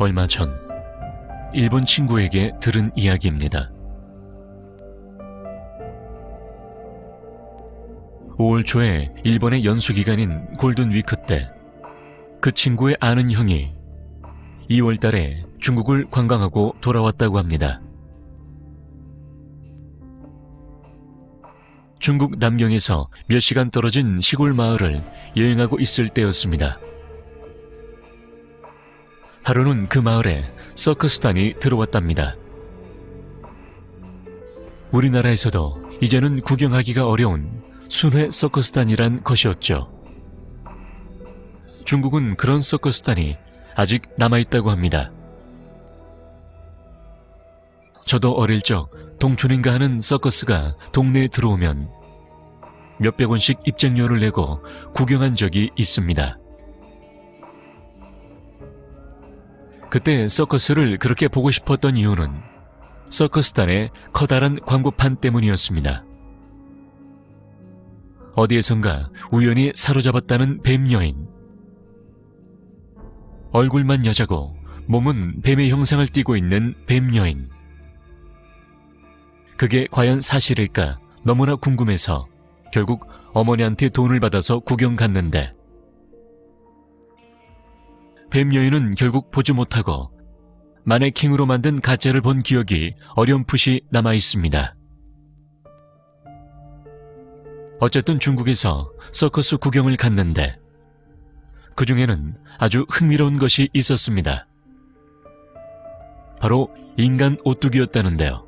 얼마 전 일본 친구에게 들은 이야기입니다. 5월 초에 일본의 연수 기간인 골든 위크 때 그 친구의 아는 형이 2월 달에 중국을 관광하고 돌아왔다고 합니다. 중국 남경에서 몇 시간 떨어진 시골 마을을 여행하고 있을 때였습니다. 하루는 그 마을에 서커스단이 들어왔답니다. 우리나라에서도 이제는 구경하기가 어려운 순회 서커스단이란 것이었죠. 중국은 그런 서커스단이 아직 남아있다고 합니다. 저도 어릴 적 동춘인가 하는 서커스가 동네에 들어오면 몇백 원씩 입장료를 내고 구경한 적이 있습니다. 그때 서커스를 그렇게 보고 싶었던 이유는 서커스단의 커다란 광고판 때문이었습니다. 어디에선가 우연히 사로잡았다는 뱀 여인. 얼굴만 여자고 몸은 뱀의 형상을 띠고 있는 뱀 여인. 그게 과연 사실일까 너무나 궁금해서 결국 어머니한테 돈을 받아서 구경 갔는데 뱀 여인은 결국 보지 못하고 마네킹으로 만든 가짜를 본 기억이 어렴풋이 남아 있습니다. 어쨌든 중국에서 서커스 구경을 갔는데 그 중에는 아주 흥미로운 것이 있었습니다. 바로 인간 오뚜기였다는데요.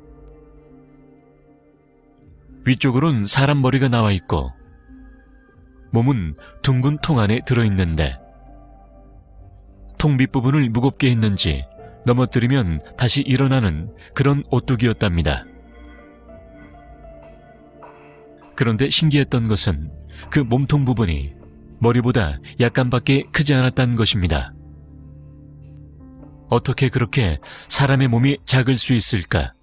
위쪽으론 사람 머리가 나와 있고 몸은 둥근 통 안에 들어있는데 통 밑부분을 무겁게 했는지 넘어뜨리면 다시 일어나는 그런 오뚜기였답니다. 그런데 신기했던 것은 그 몸통 부분이 머리보다 약간밖에 크지 않았다는 것입니다. 어떻게 그렇게 사람의 몸이 작을 수 있을까?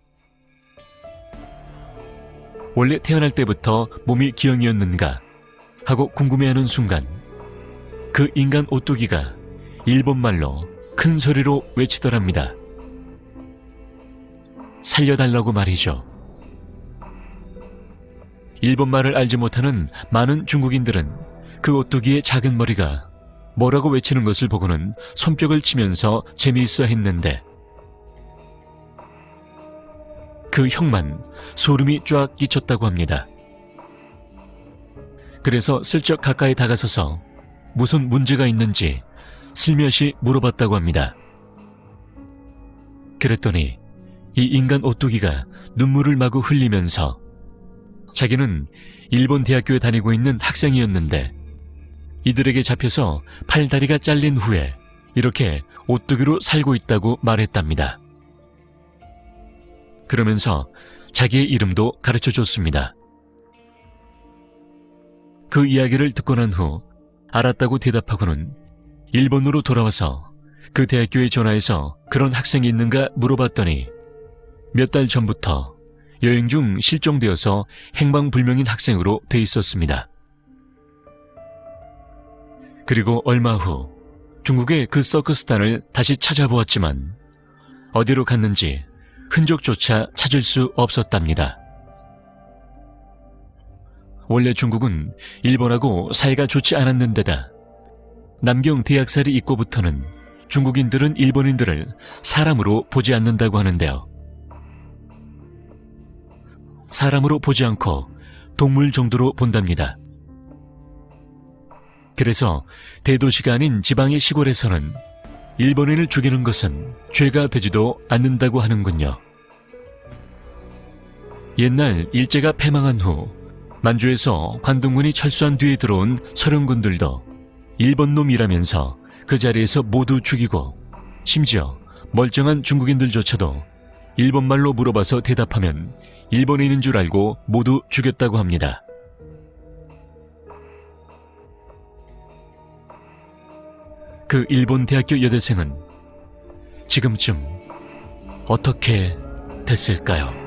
원래 태어날 때부터 몸이 기형이었는가 하고 궁금해하는 순간 그 인간 오뚜기가 일본말로 큰 소리로 외치더랍니다. 살려달라고 말이죠. 일본말을 알지 못하는 많은 중국인들은 그 오뚜기의 작은 머리가 뭐라고 외치는 것을 보고는 손뼉을 치면서 재미있어 했는데 그 형만 소름이 쫙 끼쳤다고 합니다. 그래서 슬쩍 가까이 다가서서 무슨 문제가 있는지 슬며시 물어봤다고 합니다. 그랬더니 이 인간 오뚜기가 눈물을 마구 흘리면서 자기는 일본 대학교에 다니고 있는 학생이었는데 이들에게 잡혀서 팔다리가 잘린 후에 이렇게 오뚜기로 살고 있다고 말했답니다. 그러면서 자기의 이름도 가르쳐 줬습니다. 그 이야기를 듣고 난 후 알았다고 대답하고는 일본으로 돌아와서 그 대학교에 전화해서 그런 학생이 있는가 물어봤더니 몇 달 전부터 여행 중 실종되어서 행방불명인 학생으로 돼 있었습니다. 그리고 얼마 후 중국의 그 서커스단을 다시 찾아보았지만 어디로 갔는지 흔적조차 찾을 수 없었답니다. 원래 중국은 일본하고 사이가 좋지 않았는데다 남경 대학살이 있고부터는 중국인들은 일본인들을 사람으로 보지 않는다고 하는데요. 사람으로 보지 않고 동물 정도로 본답니다. 그래서 대도시가 아닌 지방의 시골에서는 일본인을 죽이는 것은 죄가 되지도 않는다고 하는군요. 옛날 일제가 패망한 후 만주에서 관동군이 철수한 뒤에 들어온 소련군들도 일본 놈이라면서 그 자리에서 모두 죽이고 심지어 멀쩡한 중국인들조차도 일본말로 물어봐서 대답하면 일본인인 줄 알고 모두 죽였다고 합니다. 그 일본 대학교 여대생은 지금쯤 어떻게 됐을까요?